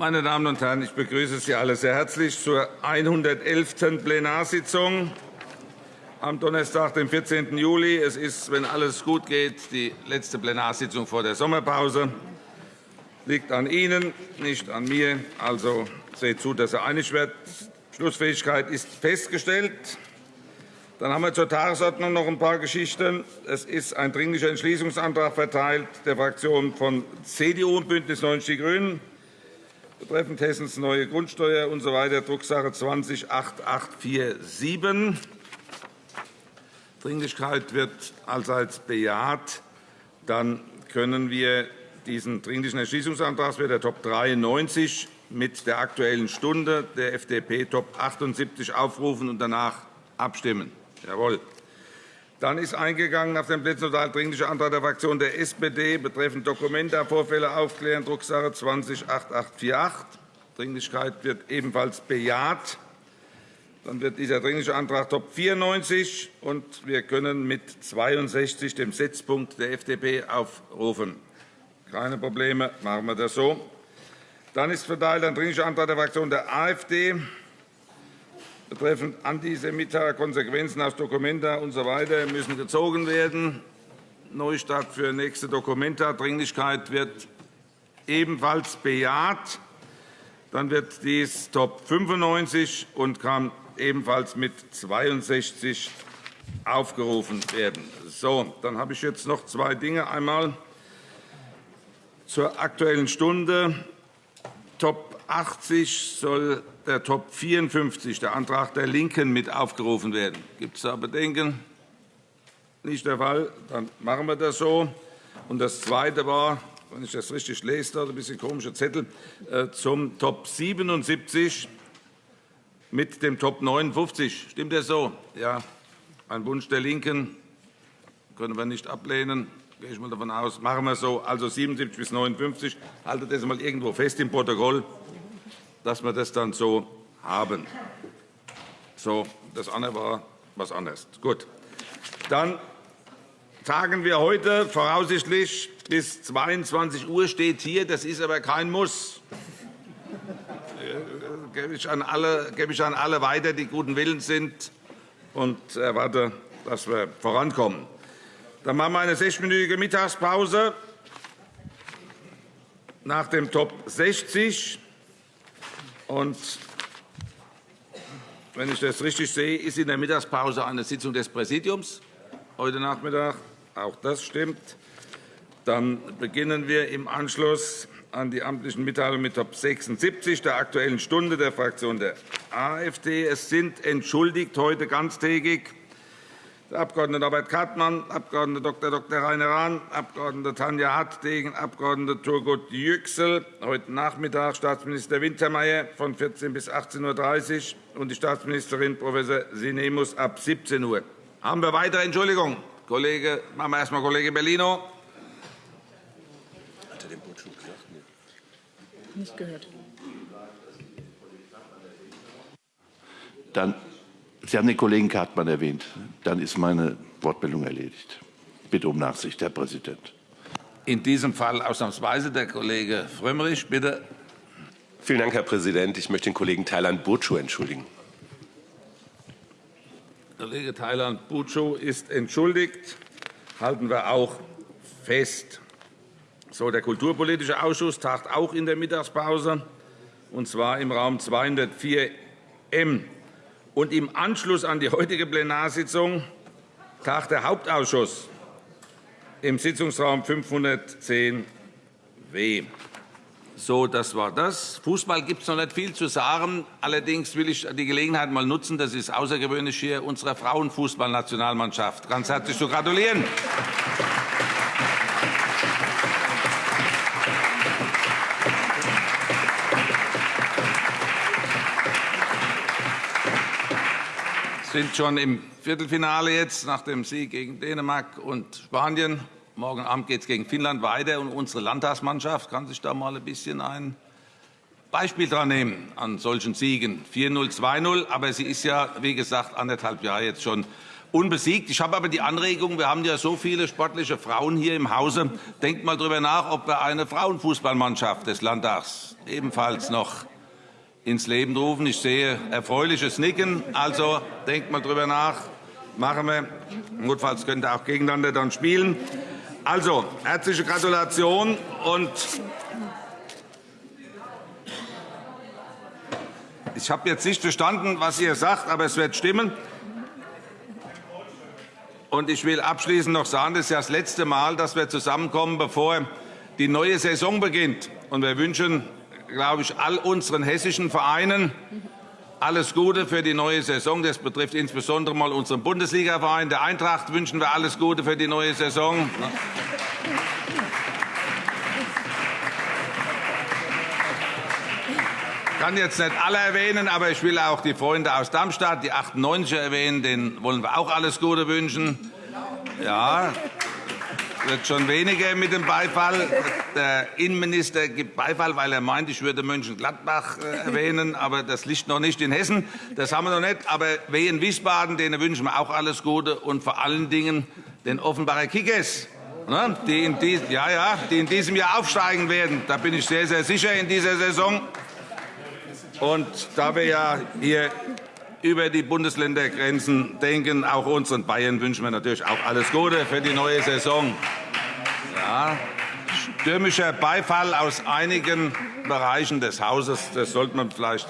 Meine Damen und Herren, ich begrüße Sie alle sehr herzlich zur 111. Plenarsitzung am Donnerstag, dem 14. Juli. Es ist, wenn alles gut geht, die letzte Plenarsitzung vor der Sommerpause. Liegt an Ihnen, nicht an mir. Also seht zu, dass er einig wird. Schlussfähigkeit ist festgestellt. Dann haben wir zur Tagesordnung noch ein paar Geschichten. Es ist ein Dringlicher Entschließungsantrag verteilt der Fraktionen von CDU und BÜNDNIS 90 die GRÜNEN betreffend Hessens neue Grundsteuer usw. Drucksache 20-8847. Dringlichkeit wird allseits bejaht. Dann können wir diesen Dringlichen Entschließungsantrag, das wäre der Top 93, mit der Aktuellen Stunde der FDP Top 78 aufrufen und danach abstimmen. Jawohl. Dann ist eingegangen auf den Plätzen total dringlicher Antrag der Fraktion der SPD betreffend Dokumenta Vorfälle aufklären, Drucksache 20-8848. Dringlichkeit wird ebenfalls bejaht. Dann wird dieser Dringliche Antrag Top 94 und wir können mit 62 dem Setzpunkt der FDP aufrufen. Keine Probleme, machen wir das so. Dann ist verteilt ein Dringlicher Antrag der Fraktion der AfD betreffend antisemitischer Konsequenzen aus Dokumenta usw. So müssen gezogen werden. Neustart für nächste Dokumenta. Dringlichkeit wird ebenfalls bejaht. Dann wird dies Top 95 und kann ebenfalls mit 62 aufgerufen werden. So, dann habe ich jetzt noch zwei Dinge. Einmal zur Aktuellen Stunde. Top 80 soll der Top 54, der Antrag der LINKEN, mit aufgerufen werden. Gibt es da Bedenken? Nicht der Fall. Dann machen wir das so. Und das Zweite war, wenn ich das richtig lese, da ein bisschen komischer Zettel, äh, zum Top 77 mit dem Top 59. Stimmt das so? Ja. Ein Wunsch der LINKEN können wir nicht ablehnen. Gehe ich mal davon aus. Machen wir so. Also 77 bis 59. Haltet das mal irgendwo fest im Protokoll dass wir das dann so haben. So, das andere war was anderes. Gut. Dann tagen wir heute voraussichtlich bis 22 Uhr steht hier. Das ist aber kein Muss. Das gebe ich an alle, gebe ich an alle weiter, die guten Willens sind, und erwarte, dass wir vorankommen. Dann machen wir eine sechsminütige Mittagspause nach dem Top 60. Und wenn ich das richtig sehe, ist in der Mittagspause eine Sitzung des Präsidiums heute Nachmittag. Auch das stimmt. Dann beginnen wir im Anschluss an die amtlichen Mitteilungen mit Top 76 der Aktuellen Stunde der Fraktion der AfD. Es sind entschuldigt heute ganztägig der Abg. Norbert Kartmann, Abg. Dr. Dr. Rainer Rahn, Abg. Tanja Hartdegen, Abg. Turgut Yüksel, heute Nachmittag Staatsminister Wintermeyer von 14 bis 18.30 Uhr und die Staatsministerin Prof. Sinemus ab 17 Uhr. Haben wir weitere Entschuldigungen? Kollege, machen wir erst einmal Kollege Bellino. Hat er den Botschafter gesagt? Nicht gehört. Dann Sie haben den Kollegen Kartmann erwähnt. Dann ist meine Wortmeldung erledigt. Bitte um Nachsicht, Herr Präsident. In diesem Fall ausnahmsweise der Kollege Frömmrich, bitte. Vielen Dank, Herr Präsident. Ich möchte den Kollegen Thailand Burcu entschuldigen. Kollege Thailand Burcu ist entschuldigt. Halten wir auch fest. So, der Kulturpolitische Ausschuss tagt auch in der Mittagspause, und zwar im Raum 204 M. Und im Anschluss an die heutige Plenarsitzung tagt der Hauptausschuss im Sitzungsraum 510 W. So, das war das. Fußball gibt es noch nicht viel zu sagen. Allerdings will ich die Gelegenheit mal nutzen, das ist außergewöhnlich hier, unserer Frauenfußballnationalmannschaft ganz herzlich zu gratulieren. Sind schon im Viertelfinale jetzt nach dem Sieg gegen Dänemark und Spanien. Morgen Abend geht es gegen Finnland weiter. Und unsere Landtagsmannschaft kann sich da mal ein bisschen ein Beispiel daran nehmen an solchen Siegen. 4-0, 2-0. Aber sie ist ja, wie gesagt, anderthalb Jahre jetzt schon unbesiegt. Ich habe aber die Anregung, wir haben ja so viele sportliche Frauen hier im Hause. Denkt mal darüber nach, ob wir eine Frauenfußballmannschaft des Landtags ebenfalls noch ins Leben rufen. Ich sehe erfreuliches Nicken. Also denkt mal darüber nach. Machen wir. Notfalls könnt ihr auch gegeneinander dann spielen. Also, herzliche Gratulation und ich habe jetzt nicht verstanden, was ihr sagt, aber es wird stimmen. Und ich will abschließend noch sagen, das ist ja das letzte Mal, dass wir zusammenkommen, bevor die neue Saison beginnt. Und wir wünschen, glaube ich, all unseren hessischen Vereinen alles Gute für die neue Saison. Das betrifft insbesondere mal unseren Bundesligaverein. Der Eintracht wünschen wir alles Gute für die neue Saison. Ich kann jetzt nicht alle erwähnen, aber ich will auch die Freunde aus Darmstadt, die 98er erwähnen. Denen wollen wir auch alles Gute wünschen. Ja, wird schon weniger mit dem Beifall. Der Innenminister gibt Beifall, weil er meint, ich würde Mönchengladbach äh, erwähnen, aber das liegt noch nicht in Hessen. Das haben wir noch nicht. Aber Wehen Wiesbaden, denen wünschen wir auch alles Gute und vor allen Dingen den Offenbacher Kickers, ne, die in, dies, ja, ja, die in diesem Jahr aufsteigen werden. Da bin ich sehr, sehr sicher in dieser Saison. Und da wir ja hier über die Bundesländergrenzen denken, auch unseren Bayern wünschen wir natürlich auch alles Gute für die neue Saison. Ja, stürmischer Beifall aus einigen Bereichen des Hauses, das sollte man vielleicht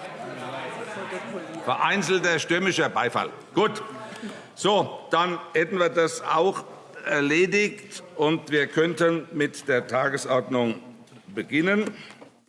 vereinzelter stürmischer Beifall. Gut, so, dann hätten wir das auch erledigt und wir könnten mit der Tagesordnung beginnen.